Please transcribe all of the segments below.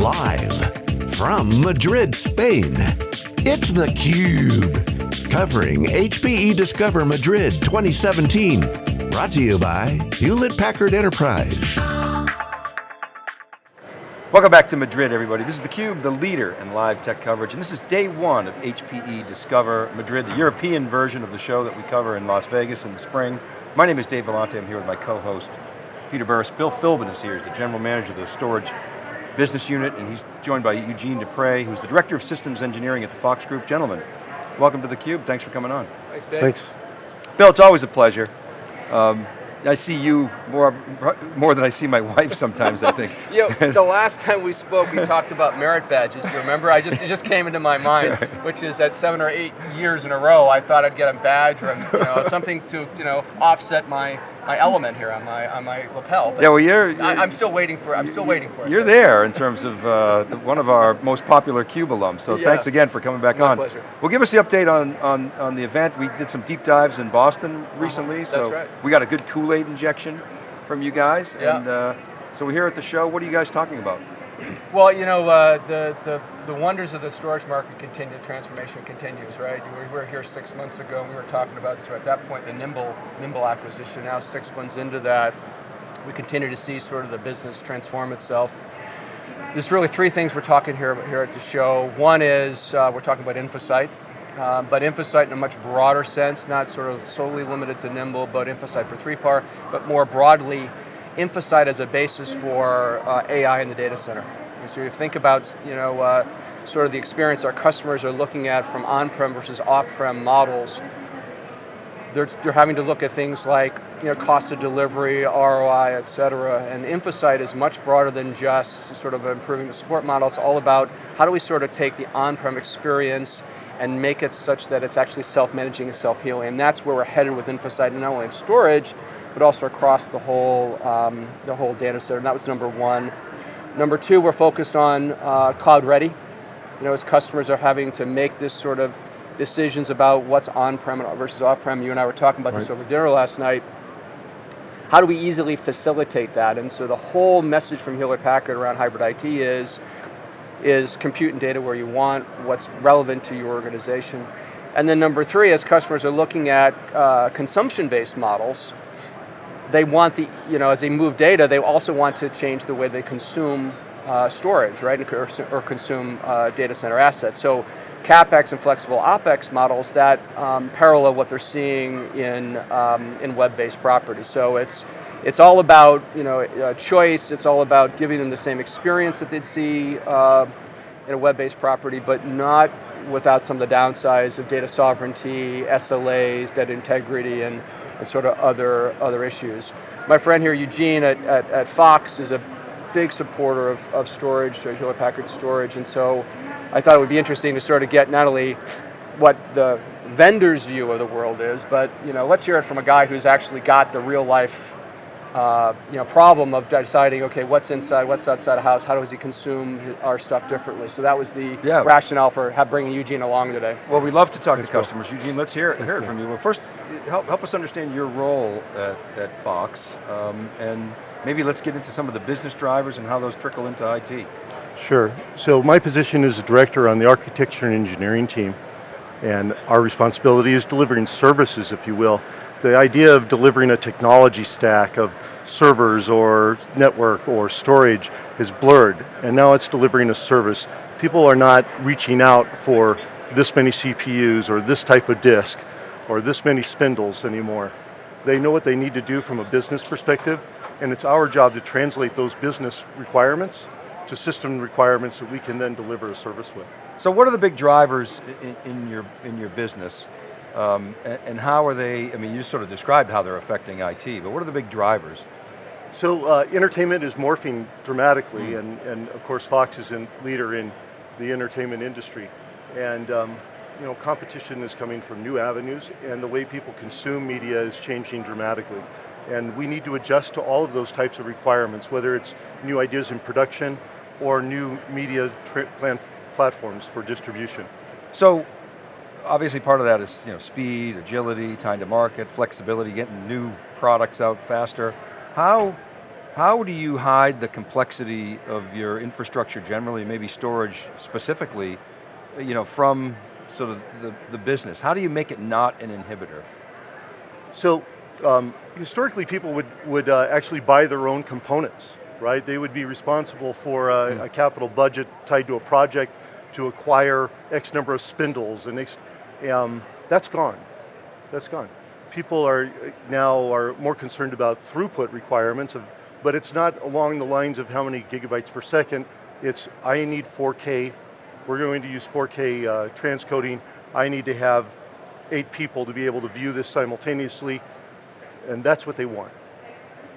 Live from Madrid, Spain, it's theCUBE. Covering HPE Discover Madrid 2017. Brought to you by Hewlett Packard Enterprise. Welcome back to Madrid, everybody. This is theCUBE, the leader in live tech coverage, and this is day one of HPE Discover Madrid, the European version of the show that we cover in Las Vegas in the spring. My name is Dave Vellante, I'm here with my co-host, Peter Burris. Bill Philbin is here, he's the general manager of the storage business unit, and he's joined by Eugene Dupre, who's the director of systems engineering at the Fox Group. Gentlemen, welcome to theCUBE, thanks for coming on. Thanks, Dave. Thanks. Bill, it's always a pleasure. Um, I see you more, more than I see my wife sometimes, I think. you know, the last time we spoke, we talked about merit badges, do you remember? I just, it just came into my mind, which is that seven or eight years in a row, I thought I'd get a badge or you know, something to you know, offset my, my element here on my, on my lapel. But yeah, well you're, you're I, am still waiting for, I'm still waiting for it. You're there in terms of uh, the, one of our most popular CUBE alums, so yeah. thanks again for coming back my on. pleasure. Well, give us the update on, on, on the event. We did some deep dives in Boston recently, That's so right. we got a good Kool-Aid injection from you guys, Yeah. and uh, so we're here at the show. What are you guys talking about? Well, you know, uh, the, the, the wonders of the storage market continue, the transformation continues, right? We were here six months ago, and we were talking about, so at that point, the Nimble, Nimble acquisition. Now six months into that, we continue to see sort of the business transform itself. There's really three things we're talking here, here at the show. One is, uh, we're talking about InfoSight, um, but InfoSight in a much broader sense, not sort of solely limited to Nimble, but InfoSight for 3PAR, but more broadly, InfoSight as a basis for uh, AI in the data center. And so you think about, you know, uh, sort of the experience our customers are looking at from on-prem versus off-prem models, they're, they're having to look at things like you know, cost of delivery, ROI, et cetera, and InfoSight is much broader than just sort of improving the support model. It's all about how do we sort of take the on-prem experience and make it such that it's actually self-managing and self-healing, and that's where we're headed with InfoSight, not only in storage, but also across the whole, um, the whole data center, and that was number one. Number two, we're focused on uh, cloud ready. You know, as customers are having to make this sort of decisions about what's on-prem versus off-prem. You and I were talking about right. this over dinner last night. How do we easily facilitate that? And so the whole message from Hewlett Packard around hybrid IT is, is compute and data where you want, what's relevant to your organization. And then number three, as customers are looking at uh, consumption-based models, they want the, you know, as they move data, they also want to change the way they consume uh, storage, right, or, or consume uh, data center assets. So CapEx and flexible OpEx models that um, parallel what they're seeing in, um, in web-based properties. So it's, it's all about you know, uh, choice, it's all about giving them the same experience that they'd see uh, in a web-based property, but not without some of the downsides of data sovereignty, SLAs, data integrity, and, and sort of other, other issues. My friend here, Eugene at, at, at Fox, is a big supporter of, of storage, so Hewlett Packard storage, and so I thought it would be interesting to sort of get not only what the vendor's view of the world is, but you know, let's hear it from a guy who's actually got the real life uh, you know, problem of deciding, okay, what's inside, what's outside a house, how does he consume our stuff differently? So that was the Yeah. rationale for have, bringing Eugene along today. Well, we love to talk to Thanks, Bill. customers. Eugene, let's hear, hear it from you. Well, first, help, help us understand your role at, at Fox, um, and maybe let's get into some of the business drivers and how those trickle into IT. Sure. So my position is a director on the architecture and engineering team, and our responsibility is delivering services, if you will. The idea of delivering a technology stack of servers or network or storage is blurred, and now it's delivering a service. People are not reaching out for this many CPUs or this type of disk or this many spindles anymore. They know what they need to do from a business perspective, and it's our job to translate those business requirements to system requirements that we can then deliver a service with. So what are the big drivers in, in your, in your business? Um, and, and how are they, I mean, you just sort of described how they're affecting IT, but what are the big drivers? So uh, entertainment is morphing dramatically, Mm. and, and of course Fox is a leader in the entertainment industry. And um, you know, competition is coming from new avenues, and the way people consume media is changing dramatically. And we need to adjust to all of those types of requirements, whether it's new ideas in production or new media plan platforms for distribution. So, obviously part of that is you know, speed, agility, time to market, flexibility, getting new products out faster. How How do you hide the complexity of your infrastructure generally, maybe storage specifically, you know, from sort of the, the business? How do you make it not an inhibitor? So um, historically people would, would uh, actually buy their own components, right? They would be responsible for a, Hmm. a capital budget tied to a project to acquire X number of spindles and X, um, that's gone, that's gone. People are now are more concerned about throughput requirements, of, but it's not along the lines of how many gigabytes per second, it's I need 4K, we're going to use 4K uh, transcoding, I need to have eight people to be able to view this simultaneously, and that's what they want.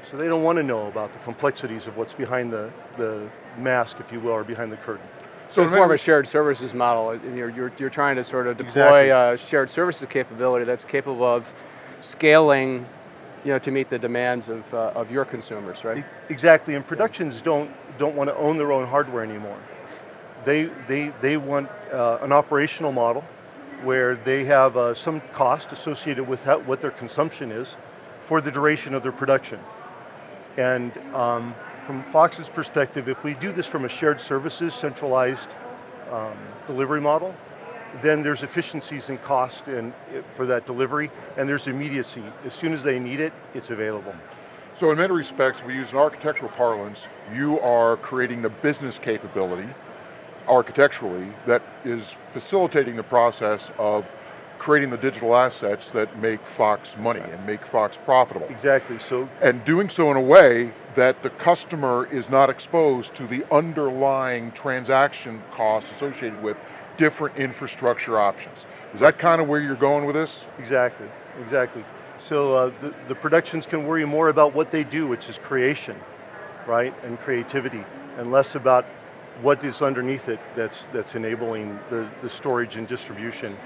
So they don't want to know about the complexities of what's behind the, the mask, if you will, or behind the curtain. So it's more of a shared services model, and you're, you're, you're trying to sort of deploy Exactly. a shared services capability that's capable of scaling, you know, to meet the demands of, uh, of your consumers, right? Exactly, and productions don't, don't want to own their own hardware anymore. They, they, they want uh, an operational model where they have uh, some cost associated with how, what their consumption is for the duration of their production. And um, from Fox's perspective, if we do this from a shared services, centralized um, delivery model, then there's efficiencies in cost and for that delivery, and there's immediacy. As soon as they need it, it's available. So in many respects, we use an architectural parlance, you are creating the business capability architecturally that is facilitating the process of creating the digital assets that make Fox money and make Fox profitable. Exactly, so And doing so in a way that the customer is not exposed to the underlying transaction costs associated with different infrastructure options. Is that kind of where you're going with this? Exactly, exactly. So uh, the, the productions can worry more about what they do, which is creation, right, and creativity, and less about what is underneath it that's, that's enabling the, the storage and distribution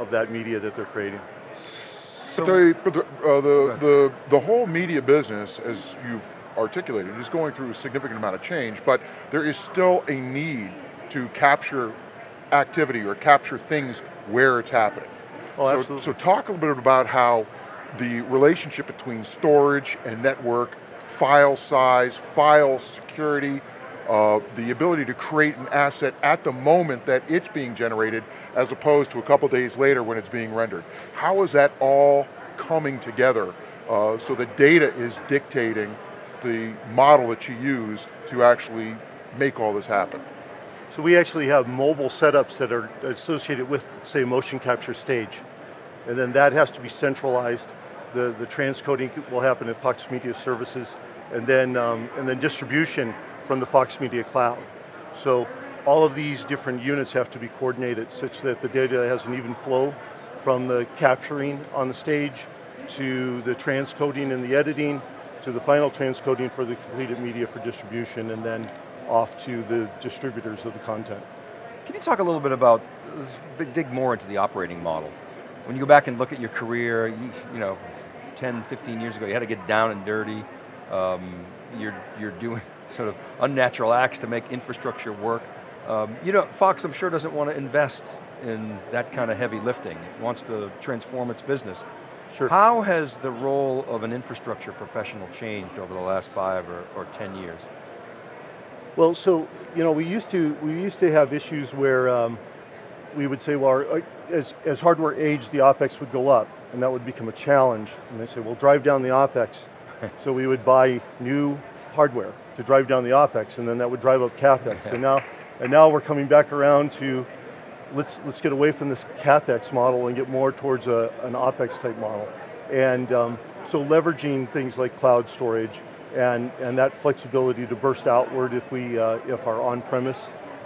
of that media that they're creating. But, the, but the, uh, the, the, the whole media business, as you've articulated, is going through a significant amount of change, but there is still a need to capture activity or capture things where it's happening. Oh, so, absolutely. so talk a little bit about how the relationship between storage and network, file size, file security, uh, the ability to create an asset at the moment that it's being generated as opposed to a couple days later when it's being rendered. How is that all coming together uh, so the data is dictating the model that you use to actually make all this happen? So we actually have mobile setups that are associated with, say, motion capture stage. And then that has to be centralized. The, the transcoding will happen at Fox Media Services, and then, um, and then distribution from the Fox Media Cloud. So all of these different units have to be coordinated such that the data has an even flow from the capturing on the stage to the transcoding and the editing to the final transcoding for the completed media for distribution and then off to the distributors of the content. Can you talk a little bit about, dig more into the operating model. When you go back and look at your career, you, you know, 10, 15 years ago, you had to get down and dirty. Um, you're, you're doing sort of unnatural acts to make infrastructure work. Um, you know, Fox, I'm sure, doesn't want to invest in that kind of heavy lifting. It wants to transform its business. Sure. How has the role of an infrastructure professional changed over the last five or, or 10 years? Well, so you know, we used to we used to have issues where um, we would say, well, our, uh, as as hardware aged, the opex would go up, and that would become a challenge. And they say, well, drive down the opex. so we would buy new hardware to drive down the opex, and then that would drive up capex. and now, and now we're coming back around to let's let's get away from this capex model and get more towards a, an opex type model. And um, so leveraging things like cloud storage and, and that flexibility to burst outward if, we, uh, if our on-premise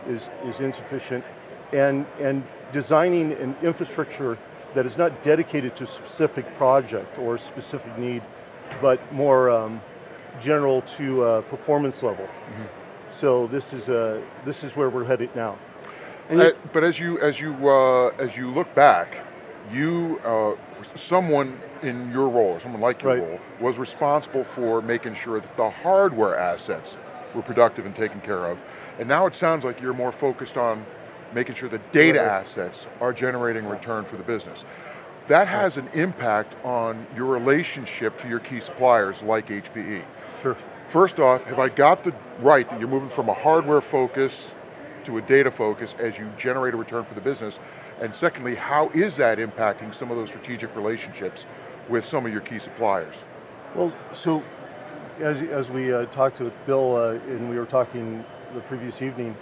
is, is insufficient, and, and designing an infrastructure that is not dedicated to a specific project or a specific need, but more um, general to uh, performance level. So this is, uh, this is where we're headed now. And Uh, but as you as you uh, as you look back, you uh, someone in your role, or someone like your Right. role, was responsible for making sure that the hardware assets were productive and taken care of. And now it sounds like you're more focused on making sure the data Right. assets are generating return for the business. That has an impact on your relationship to your key suppliers like HPE. Sure. First off, have I got the right that you're moving from a hardware focus to a data focus as you generate a return for the business? And secondly, how is that impacting some of those strategic relationships with some of your key suppliers? Well, so as, as we uh, talked with Bill uh, and we were talking the previous evening,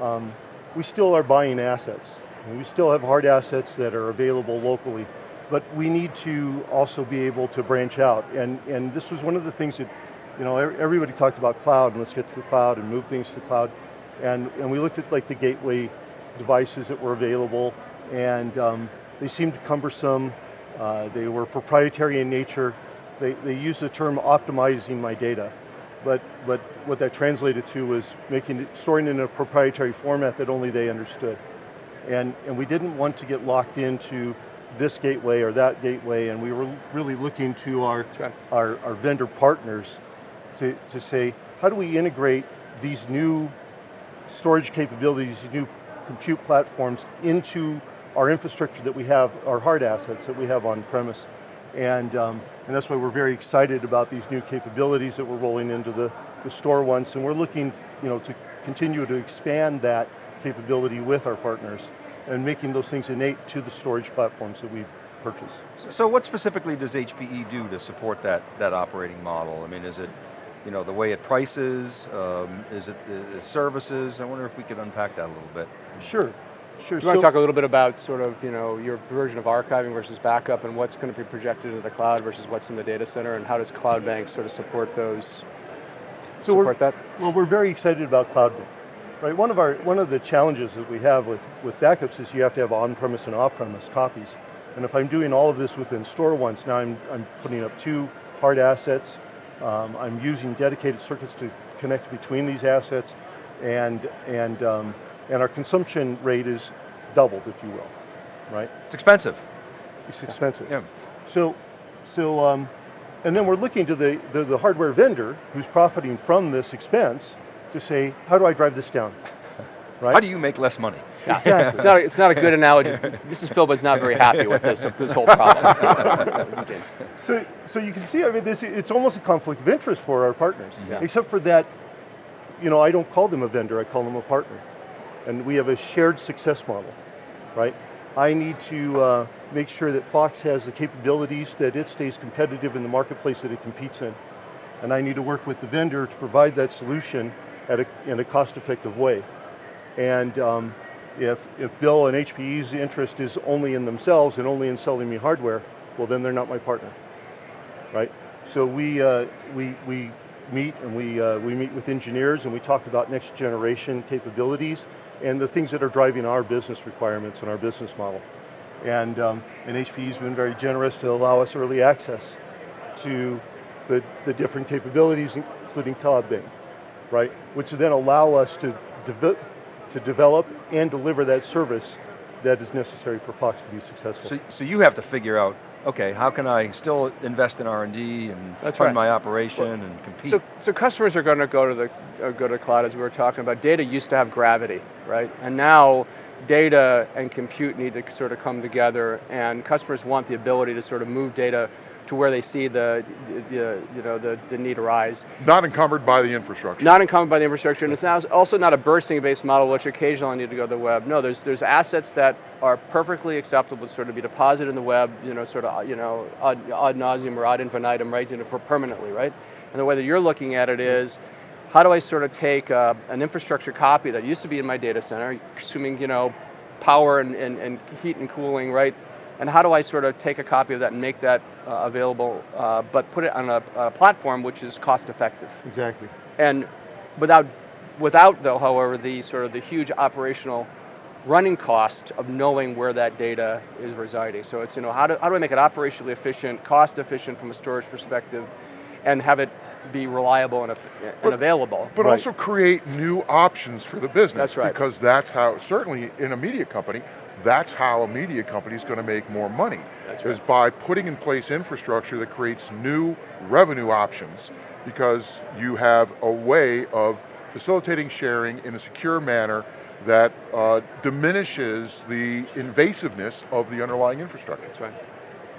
um, we still are buying assets. And we still have hard assets that are available locally, but we need to also be able to branch out. And, and this was one of the things that, you know, everybody talked about cloud and let's get to the cloud and move things to the cloud. And, and we looked at like the gateway devices that were available and um, they seemed cumbersome. Uh, they were proprietary in nature. They, they used the term optimizing my data. But, but what that translated to was making it, storing it in a proprietary format that only they understood. And, and we didn't want to get locked into this gateway or that gateway, and we were really looking to our, right. our, our vendor partners to, to say, how do we integrate these new storage capabilities, these new compute platforms into our infrastructure that we have, our hard assets that we have on premise. And, um, and that's why we're very excited about these new capabilities that we're rolling into the, the store once, and we're looking you know, to continue to expand that capability with our partners and making those things innate to the storage platforms that we purchase. So- So what specifically does HPE do to support that, that operating model? I mean, is it, you know, the way it prices? Um, is it the services? I wonder if we could unpack that a little bit. Sure, sure. Do you want So- to talk a little bit about sort of, you know, your version of archiving versus backup and what's going to be projected into the cloud versus what's in the data center and how does CloudBank sort of support those, So we're- support that? Well, we're very excited about cloud. Right, one of our one of the challenges that we have with, with backups is you have to have on-premise and off-premise copies. And if I'm doing all of this within store once, now I'm, I'm putting up two hard assets. Um, I'm using dedicated circuits to connect between these assets, and and um, and our consumption rate is doubled, if you will, right? It's expensive. It's expensive. Yeah. So, so, um, and then we're looking to the, the, the hardware vendor who's profiting from this expense to say, how do I drive this down? Right? How do you make less money? Yeah. Exactly. It's, not, it's not a good analogy. Mrs. Philbin's not very happy with this, this whole problem. So, so you can see, I mean, this, it's almost a conflict of interest for our partners. Yeah. Except for that, you know, I don't call them a vendor, I call them a partner. And we have a shared success model, right? I need to uh, make sure that Fox has the capabilities that it stays competitive in the marketplace that it competes in. And I need to work with the vendor to provide that solution at a, in a cost-effective way. And um, if, if Bill and HPE's interest is only in themselves and only in selling me hardware, well then they're not my partner, right? So we, uh, we, we meet and we, uh, we meet with engineers and we talk about next generation capabilities and the things that are driving our business requirements and our business model. And, um, and HPE's been very generous to allow us early access to the, the different capabilities, including CloudBank, right? Which then allow us to, deve to develop and deliver that service that is necessary for Fox to be successful. So, so you have to figure out, okay, how can I still invest in R&D and That's fund right. my operation and compete? So, so customers are going to go to the uh, go to cloud as we were talking about. Data used to have gravity, right? And now data and compute need to sort of come together, and customers want the ability to sort of move data to where they see the, the you know the, the need arise. Not encumbered by the infrastructure. Not encumbered by the infrastructure, and it's now also not a bursting-based model, which occasionally need to go to the web. No, there's there's assets that are perfectly acceptable to sort of be deposited in the web, you know, sort of you know ad, ad nauseum or ad infinitum, right, you know, for permanently, right? And the way that you're looking at it is, how do I sort of take uh, an infrastructure copy that used to be in my data center, assuming you know power and, and, and heat and cooling, right? And how do I sort of take a copy of that and make that uh, available, uh, but put it on a, a platform which is cost effective? exactly. And without, without though, however, the sort of the huge operational running cost of knowing where that data is residing. So it's, you know, how do, how do I make it operationally efficient, cost efficient from a storage perspective, and have it be reliable and, and But- available? But Right. also create new options for the business. That's right. Because that's how, certainly in a media company, that's how a media company is going to make more money. That's Is by putting in place infrastructure that creates new revenue options because you have a way of facilitating sharing in a secure manner that uh, diminishes the invasiveness of the underlying infrastructure. That's right.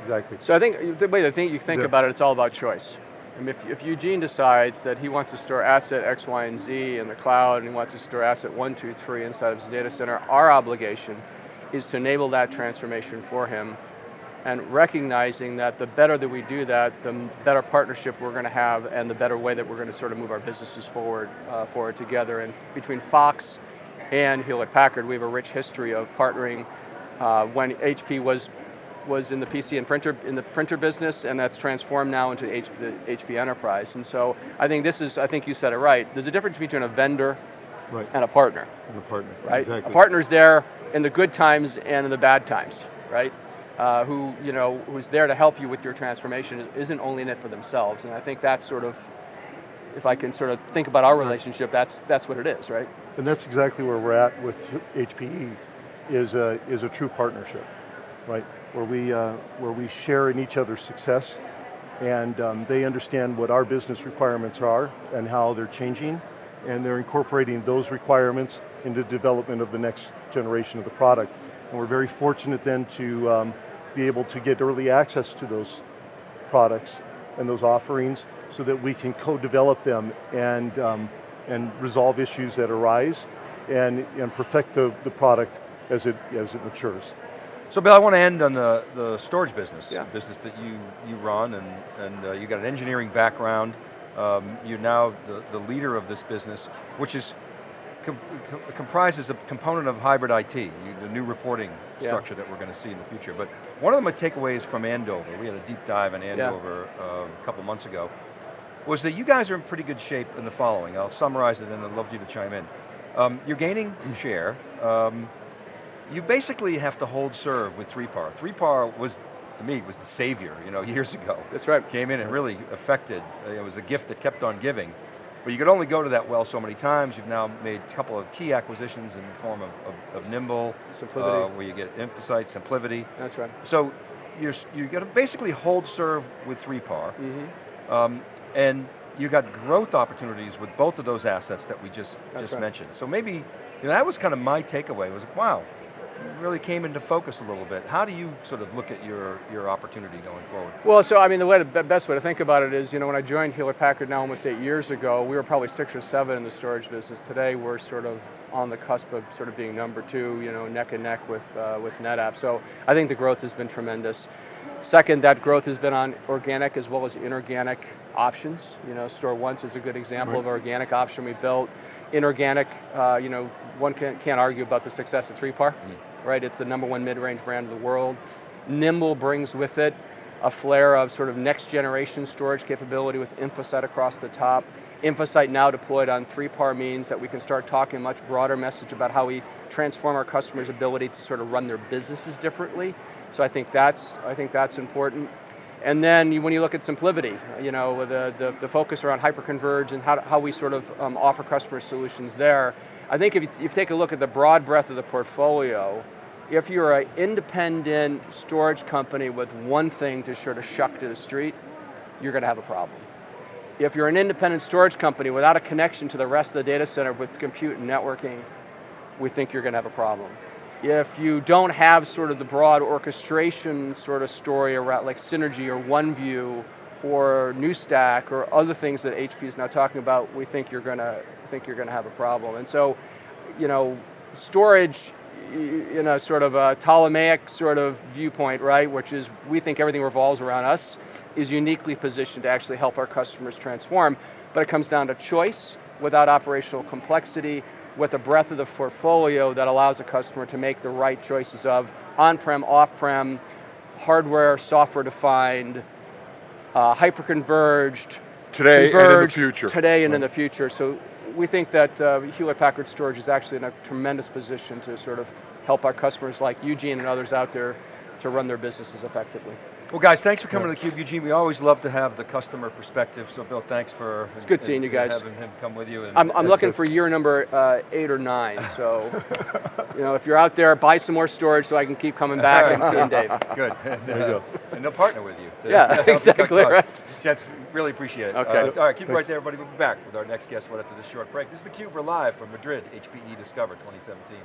Exactly. So I think the way to think you think The- about it, it's all about choice. I mean, if, if Eugene decides that he wants to store asset X, Y, and Z in the cloud, and he wants to store asset one, two, three inside of his data center, our obligation is to enable that transformation for him, and recognizing that the better that we do that, the better partnership we're going to have, and the better way that we're going to sort of move our businesses forward, uh, forward together. And between Fox and Hewlett Packard, we have a rich history of partnering uh, when HP was was in the PC and printer in the printer business, and that's transformed now into HP, the HP Enterprise. And so I think this is, I think you said it right. There's a difference between a vendor Right, and a partner, and a partner, right? exactly. A partner's there in the good times and in the bad times, right? Uh, who you know who's there to help you with your transformation isn't only in it for themselves, and I think that's sort of, if I can sort of think about our relationship, that's that's what it is, right? And that's exactly where we're at with HPE, is a, is a true partnership, right? Where we, uh, where we share in each other's success, and um, they understand what our business requirements are and how they're changing, and they're incorporating those requirements into development of the next generation of the product. And we're very fortunate then to um, be able to get early access to those products and those offerings so that we can co-develop them and, um, and resolve issues that arise and, and perfect the, the product as it, as it matures. So Bill, I want to end on the, the storage business, Yeah. the business that you, you run, and, and uh, you got an engineering background. Um, you're now the, the leader of this business, which is com com comprises a component of hybrid IT, you, the new reporting Yeah. structure that we're going to see in the future. But one of the takeaways from Andover, we had a deep dive in Andover uh, a couple months ago, was that you guys are in pretty good shape in the following. I'll summarize it and I'd love you to chime in. Um, you're gaining share. Um, you basically have to hold serve with 3PAR. 3PAR was, to me, was the savior, you know, years ago. That's right. Came in and really affected, it was a gift that kept on giving. But you could only go to that well so many times. You've now made a couple of key acquisitions in the form of, of, of Nimble, Simplicity. uh, where you get InfoSight, Simplivity. That's right. So you're, you got to basically hold serve with 3PAR. hmm Um, and you got growth opportunities with both of those assets that we just, That's just right. mentioned. So maybe, you know, that was kind of my takeaway, was wow, you really came into focus a little bit. How do you sort of look at your, your opportunity going forward? Well, so I mean, the way, the best way to think about it is, you know, when I joined Hewlett Packard now almost eight years ago, we were probably six or seven in the storage business. Today, we're sort of on the cusp of sort of being number two, you know, neck and neck with uh, with NetApp. So I think the growth has been tremendous. Second, that growth has been on organic as well as inorganic options. You know, Store Once is a good example of an organic option we built. Inorganic, uh, you know, one can't, can't argue about the success of 3PAR, right? It's the number one mid-range brand in the world. Nimble brings with it a flair of sort of next generation storage capability with InfoSight across the top. InfoSight now deployed on 3PAR means that we can start talking a much broader message about how we transform our customers' ability to sort of run their businesses differently. So I think that's, I think that's important. And then when you look at Simplivity, you know, the, the, the focus around hyperconverge and how, how we sort of um, offer customer solutions there, I think if you, if you take a look at the broad breadth of the portfolio, if you're an independent storage company with one thing to sort of shuck to the street, you're going to have a problem. If you're an independent storage company without a connection to the rest of the data center with compute and networking, we think you're going to have a problem. If you don't have sort of the broad orchestration sort of story around like Synergy or OneView or NewStack or other things that HP is now talking about, we think you're going to think you're going to have a problem. And so, you know, storage in a sort of a Ptolemaic sort of viewpoint, right, which is we think everything revolves around us, is uniquely positioned to actually help our customers transform. But it comes down to choice without operational complexity, with a breadth of the portfolio that allows a customer to make the right choices of on-prem, off-prem, hardware, software defined, uh, hyper-converged, Today and in the future. Today and in the future. So we think that uh, Hewlett Packard Storage is actually in a tremendous position to sort of help our customers like Eugene and others out there to run their businesses effectively. Well guys, thanks for coming to theCUBE. Eugene, we always love to have the customer perspective, so Bill, thanks for It's good seeing you guys. having him come with you. And, I'm, I'm and- looking for year number uh, eight or nine, so you know, if you're out there, buy some more storage so I can keep coming back and seeing Dave. Good. And, There you uh, go. and they'll partner with you. to Yeah, exactly, right. Gents, really appreciate it. Okay. Uh, all right, keep it right there, everybody. We'll be back with our next guest right after this short break. This is theCUBE, we're live from Madrid, HPE Discover 2017.